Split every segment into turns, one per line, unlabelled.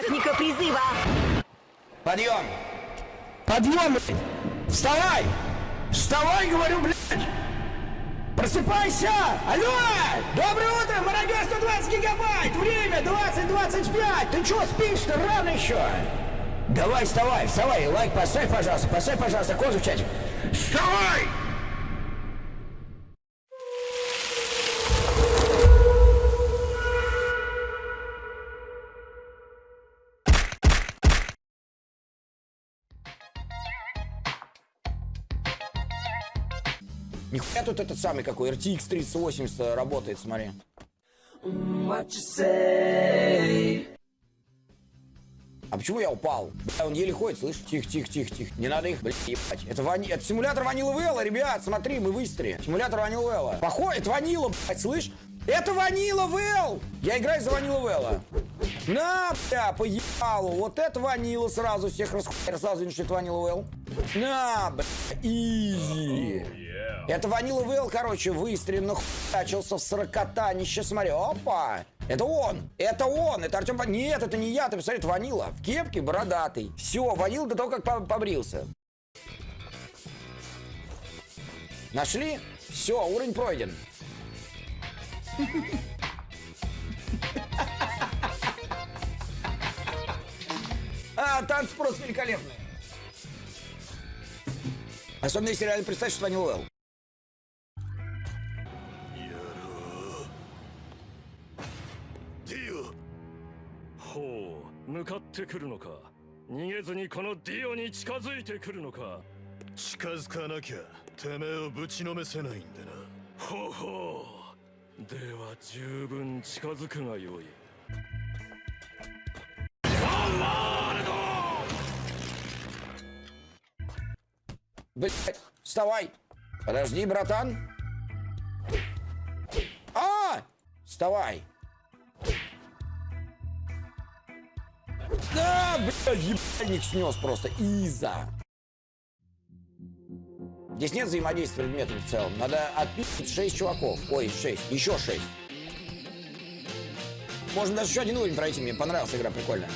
Техника призыва.
Подъем! Подъем, блядь! Вставай! Вставай, говорю, блядь! Просыпайся! Алло! Доброе утро, Мародер 120 гигабайт! Время 20.25! Ты чё спишь-то? Рано еще! Давай, вставай, вставай! Лайк поставь, пожалуйста, поставь, пожалуйста, козу в чатик! Вставай! Нихуя тут этот самый какой, RTX 3080 работает, смотри. А почему я упал? Бля, он еле ходит, слышь? Тихо, тихо, тихо, тихо. Не надо их, блядь, ебать. Это, вани... это симулятор Ванила Вэлла, ребят, смотри, мы в Истре. Симулятор Ванила Вэлла. Это Ванила, блядь, слышь? Это Ванила Вэлл! Я играю за Ванила Вэлла. На, бля, поебалу. Вот это Ванила сразу всех расхуяр, сразу что это Ванила Вэлл. На, бля, изи. Это Ванила Вэлл, короче, выстрелен, нахуячился в сорокотанище. Смотри, опа! Это он! Это он! Это Артем... Нет, это не я, ты посмотри, это Ванила. В кепке бородатый. Все, Ванила до того, как по- побрился. Нашли? Все, уровень пройден. А, танцы просто великолепные. Особенно если реально представить, что Ванила Вэлл.
ディオほう向かってくるのか逃げずにこのディオに近づいてくるのか
近づかなきゃてめえをぶちのめせないんでな
ほうほうでは十分近づくがよい
Блять, вставай. Подожди, братан. А! Вставай. Да, бля, ебальник снес просто. Иза. Здесь нет взаимодействия предметов в целом. Надо отпить 6 чуваков. Ой, 6. Еще 6. Можно даже еще один уровень пройти. Мне понравилась игра, прикольная.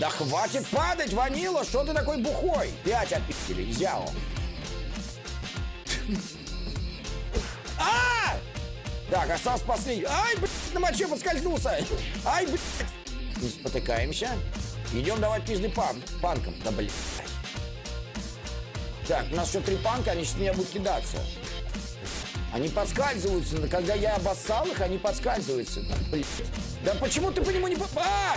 Да хватит падать, Ванила! Что ты такой бухой? Пять отпили, изяо. А! Так, остался последний. Ай, блядь, на моче поскользнулся. Ай, блядь. Спотыкаемся. Идем давать пизды пан панкам. Да, блядь. Так, у нас еще три панка, они сейчас меня будут кидаться. Они подскальзываются, когда я обоссал их, они подскальзываются. Да, блядь. Да почему ты по нему не... А!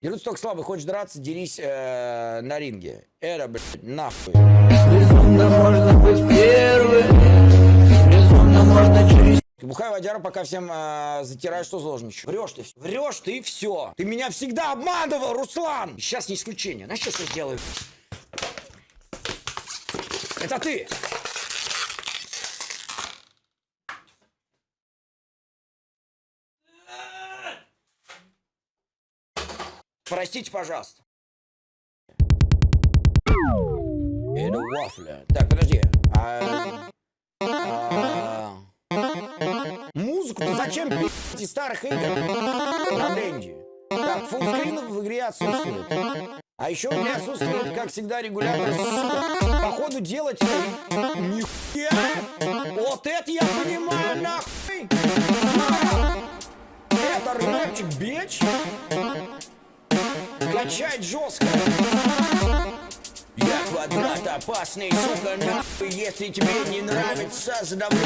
Дерутся только слабый, хочешь драться, дерись э, на ринге. Эра, блядь, нахуй.
Безумно можно быть первым Безумно можно через
Бухай водяра, пока всем э, затираешь, что зложничаешь. Врешь ты, врешь ты и все. Ты меня всегда обманывал, Руслан. Сейчас не исключение. Знаешь, что я сделаю? Это ты. Простите, пожалуйста. Это вафля. Так, подожди. А, а, Музыку ты зачем пи***ть из старых игр? На Денди. Так, фуллскринов в игре отсутствует. А еще в игре отсутствует, как всегда, регулятор. Сука, Походу делать... Нихуя! Вот это я понимаю, нахуй! Это рэпчик, бич! Качать жестко! Я квадрат опасный, сука, нахуй Если тебе не нравится, задавлю.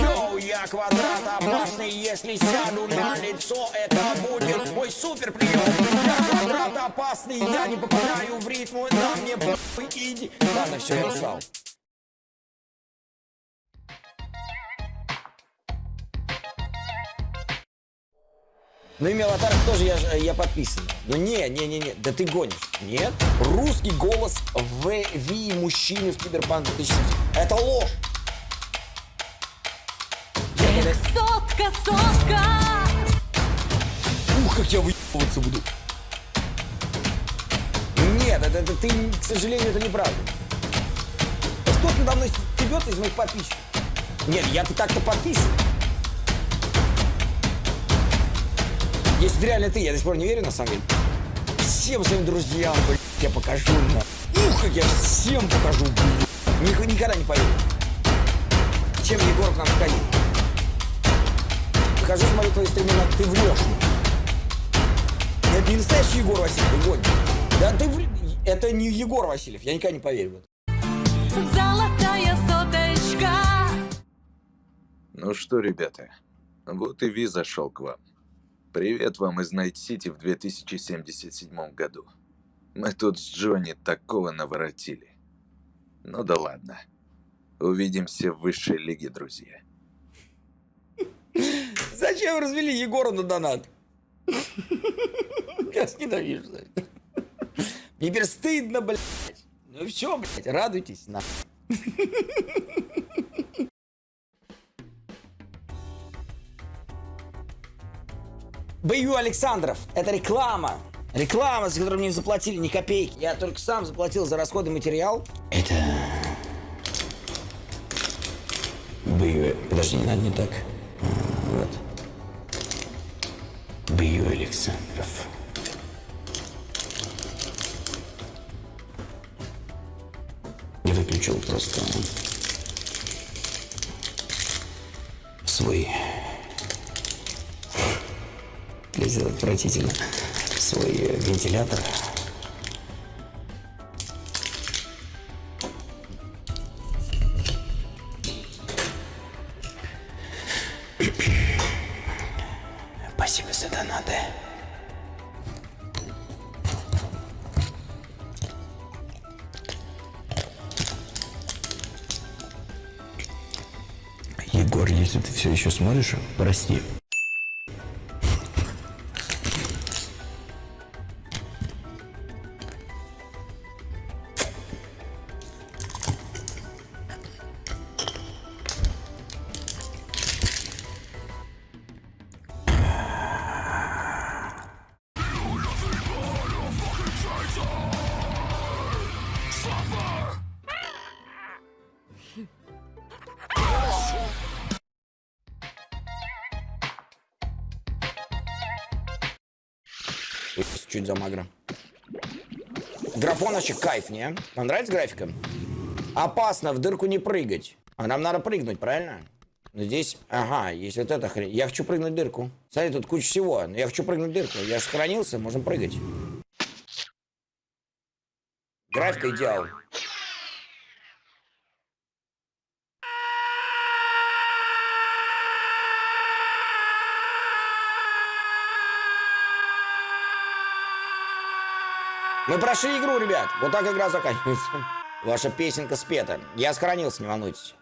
Йоу, я квадрат опасный Если сяду на лицо, это будет мой супер прием Я квадрат опасный, я не попадаю в ритм На мне похуй, иди. Ладно, все, я устал Ну, имя аватарок тоже я, ж- я подписан. Ну, не, не, не, не, да ты гонишь. Нет? Русский голос в Ви мужчины в Киберпанк 2070. Это ложь. Дай-
Сотка, сотка!
Ух, как я выебываться буду. Нет, это, это ты, к сожалению, это неправда. Кто-то надо мной стебется из моих подписчиков. Нет, я-то так-то подписан. Если это реально ты, я до сих пор не верю, на самом деле. Всем своим друзьям, блядь, я покажу, на. Ух, как я всем покажу, блядь. Ник- никогда не поверю. Чем Егор к нам входил? Покажу, смотрю твои стримы, на- ты врешь. Это не настоящий Егор Васильев, Егор. Да ты вр- Это не Егор Васильев, я никогда не поверю.
Золотая соточка.
Ну что, ребята, вот и Ви зашел к вам. Привет вам из Найт-Сити в 2077 году. Мы тут с Джонни такого наворотили. Ну да ладно. Увидимся в высшей лиге, друзья.
Зачем развели Егора на донат? Я ненавижу за это. Мне теперь стыдно, блядь. Ну все, блядь, радуйтесь, на. Бою Александров. Это реклама. Реклама, за которую мне не заплатили ни копейки. Я только сам заплатил за расходы материал. Это... Бою... Подожди, не надо не так. Вот. Бою Александров. Я выключил просто свой... Выглядит отвратительно. Свой э, вентилятор. Спасибо за донаты. Егор, если ты все еще смотришь, прости. Чуть замагро. Графоночек кайф, не? Вам нравится графика? Опасно в дырку не прыгать. А нам надо прыгнуть, правильно? Но здесь, ага, есть вот эта хрень. Я хочу прыгнуть в дырку. Смотри, тут куча всего. Я хочу прыгнуть в дырку. Я же сохранился, можем прыгать. Графика идеал. Мы прошли игру, ребят. Вот так игра заканчивается. Ваша песенка спета. Я сохранился, не волнуйтесь.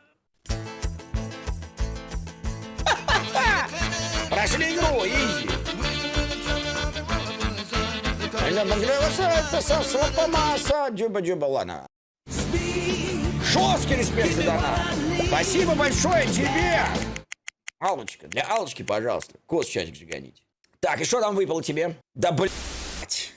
Прошли игру, easy. Дюба-дюба, ладно. Жесткий респект за донат. Спасибо большое тебе. Аллочка, для Аллочки, пожалуйста. Кос чатик жиганите. Так, и что там выпало тебе? Да блять.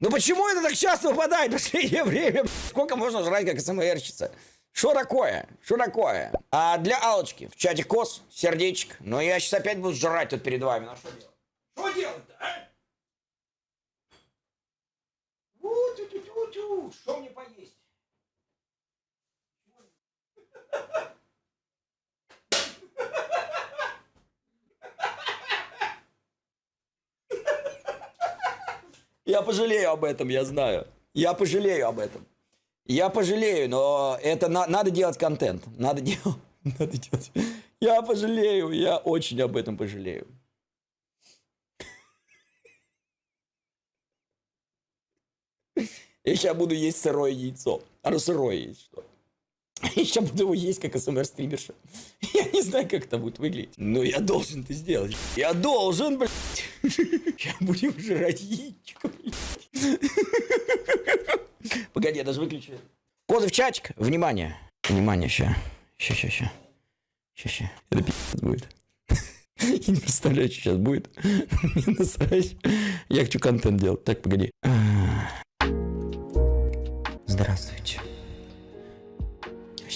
Ну почему это так часто выпадает в последнее время? Сколько можно жрать, как СМРщица? Что такое? Что такое? А для Алочки в чате кос, сердечек. Но я сейчас опять буду жрать тут перед вами. Ну что делать? Что делать-то, а? Что мне поесть? Я пожалею об этом, я знаю. Я пожалею об этом. Я пожалею, но это на- надо делать контент. Надо делать. Надо делать. Я пожалею, я очень об этом пожалею. Я сейчас буду есть сырое яйцо. Оно сырое есть, что? Я буду его есть, как СМР-стримерша. Я не знаю, как это будет выглядеть. Но я должен это сделать. Я должен, блядь. Сейчас будем жрать яичко. Погоди, я даже выключу. Коды в чатик. Внимание. Внимание, ща. Ща, ща, ща. Ща, ща. Это пи***ц будет. Я не представляю, что сейчас будет. Мне насрать. Я хочу контент делать. Так, погоди. Здравствуйте.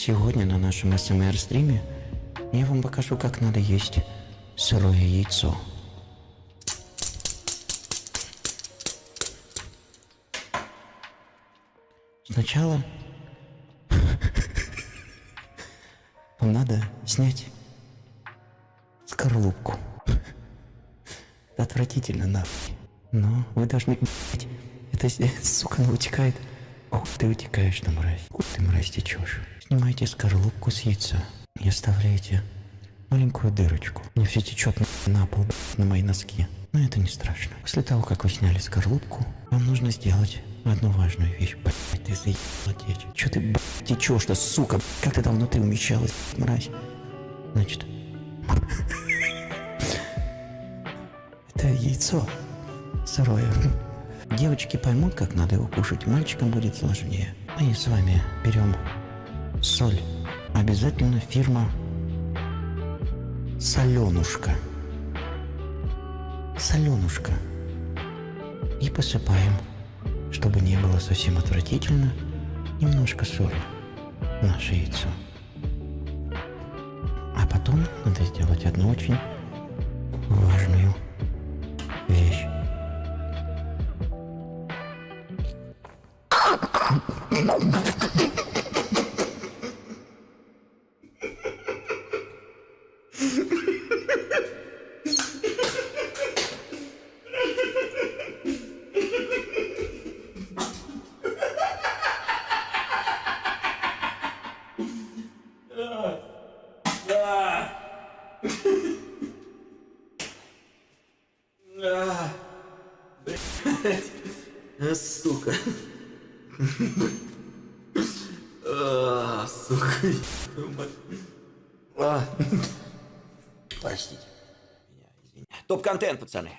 Сегодня на нашем СМР-стриме я вам покажу, как надо есть сырое яйцо.
Сначала вам надо снять скорлупку. Отвратительно, нахуй. Но вы должны это, сука, она утекает. Ох, ты утекаешь, ты мразь. Ох, ты мразь течешь. Снимайте скорлупку с яйца и оставляете маленькую дырочку. Мне все течет на, на пол, на мои носки. Но это не страшно. После того, как вы сняли скорлупку, вам нужно сделать одну важную вещь. Блядь, ты заебала течь. Че ты, блядь, течешь-то, сука? Как ты там внутри умещалась, мразь? Значит, это яйцо сырое. Девочки поймут, как надо его кушать, мальчикам будет сложнее. Мы с вами берем соль. Обязательно фирма Соленушка. Соленушка. И посыпаем, чтобы не было совсем отвратительно, немножко соли в наше яйцо. А потом надо сделать одну очень А. Простите.
Топ-контент, пацаны.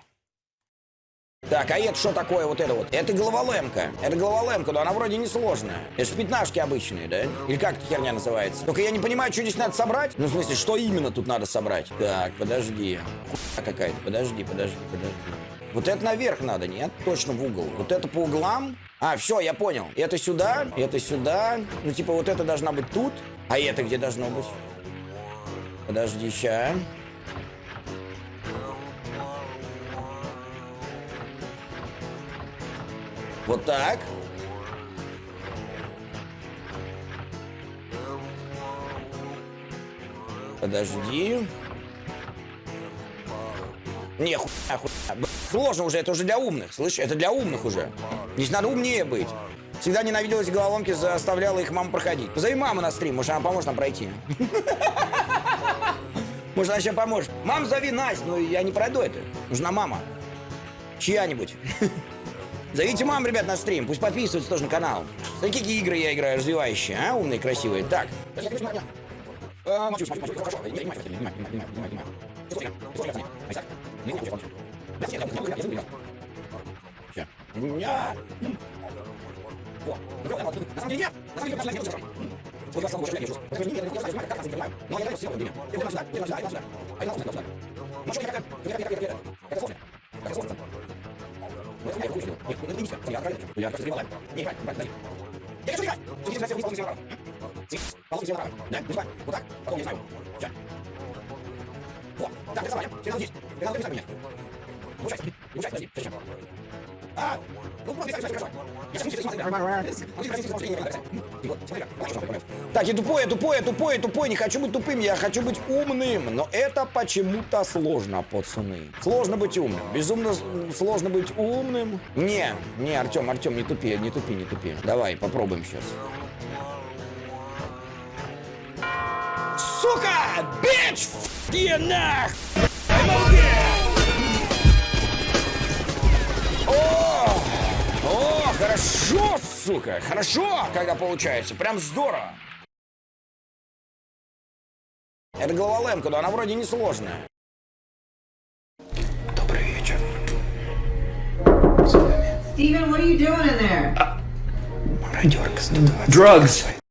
Так, а это что такое вот это вот? Это головолемка. Это головолемка, но она вроде не сложная. Это же пятнашки обычные, да? Или как эта херня называется? Только я не понимаю, что здесь надо собрать. Ну, в смысле, что именно тут надо собрать? Так, подожди. Хуйня какая-то. Подожди, подожди, подожди. Вот это наверх надо, нет? Точно в угол. Вот это по углам. А, все, я понял. Это сюда, это сюда. Ну, типа, вот это должна быть тут. А это где должно быть? Подожди, ща. Вот так. Подожди. Не, хуйня, хуйня. Сложно уже, это уже для умных, слышь? Это для умных уже. Здесь надо умнее быть. Всегда ненавидела эти головоломки, заставляла их маму проходить. Позови маму на стрим, может, она поможет нам пройти. Может, она сейчас поможет. Мам, зови Настю, но я не пройду это. Нужна мама. Чья-нибудь. Зовите мам, ребят, на стрим. Пусть подписываются тоже на канал. Смотри, какие игры я играю развивающие, а? Умные, красивые. Так. Ну, на самом деле нет. На самом деле, я не знаю, Сколько раз я чувствую. Это же не я не знаю, как это понимаю. Но я даю все время. Я даю сюда, я даю сюда, я даю сюда. А я даю сюда. Ну что, как это? Как это, как это, как это? Это сложно. Это сложно. Ну, это я хочу. Нет, ну, это не Я отправил. Я просто стрелал. Не играй, не играй. Я хочу играть. Ты здесь вниз, вниз, вниз, Получи все направо. Да, не знаю. Вот так. Потом не знаю. Сейчас. Вот. Так, рисовали. Все надо здесь. Я надо рисовать меня. Получайся. Получайся, подожди. Сейчас. Так, я тупой, я тупой, я тупой, я тупой, не хочу быть тупым, я хочу быть умным. Но это почему-то сложно, пацаны. Сложно быть умным. Безумно сложно быть умным. Не, не, Артем, Артем, не тупи, не тупи, не тупи. Давай, попробуем сейчас. Сука! Бич! Ф***е нах! Хорошо, сука! Хорошо, когда получается. Прям здорово. Это головолемка, но она вроде не сложная.
Добрый вечер.
Steven, what are you doing in there?
Мародерка 120.
Drugs.